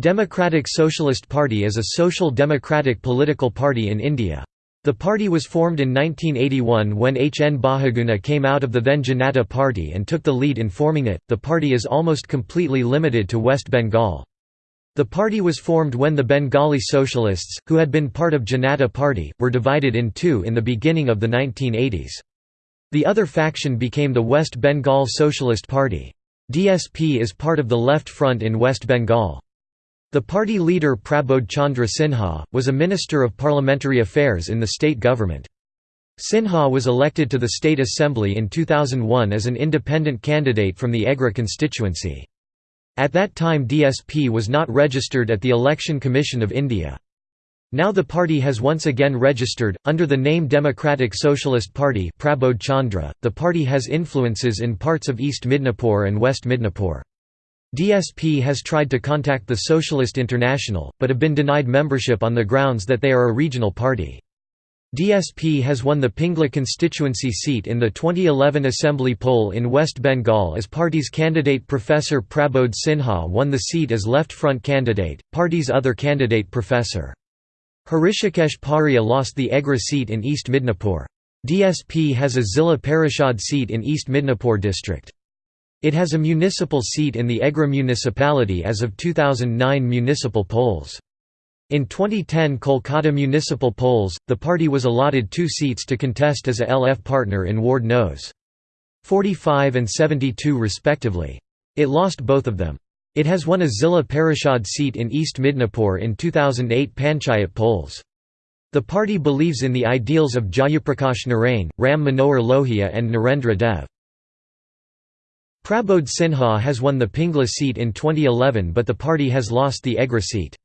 Democratic Socialist Party is a social democratic political party in India. The party was formed in 1981 when H. N. Bahuguna came out of the then Janata Party and took the lead in forming it. The party is almost completely limited to West Bengal. The party was formed when the Bengali Socialists, who had been part of Janata Party, were divided in two in the beginning of the 1980s. The other faction became the West Bengal Socialist Party. DSP is part of the Left Front in West Bengal. The party leader Prabodh Chandra Sinha, was a Minister of Parliamentary Affairs in the state government. Sinha was elected to the State Assembly in 2001 as an independent candidate from the Egra constituency. At that time DSP was not registered at the Election Commission of India. Now the party has once again registered, under the name Democratic Socialist Party Prabodh Chandra. .The party has influences in parts of East Midnapore and West Midnapore. DSP has tried to contact the Socialist International, but have been denied membership on the grounds that they are a regional party. DSP has won the Pingla constituency seat in the 2011 assembly poll in West Bengal as party's candidate Professor Prabodh Sinha won the seat as left front candidate, party's other candidate Professor. Hrishikesh Paria lost the Egra seat in East Midnapore. DSP has a Zilla Parishad seat in East Midnapore district. It has a municipal seat in the Egra municipality as of 2009 municipal polls. In 2010 Kolkata municipal polls, the party was allotted two seats to contest as a LF partner in Ward Nos. 45 and 72 respectively. It lost both of them. It has won a Zilla Parishad seat in East Midnapore in 2008 Panchayat polls. The party believes in the ideals of Jayaprakash Narain, Ram Manohar Lohia and Narendra Dev. Prabodh Sinha has won the Pingla seat in 2011 but the party has lost the Egra seat.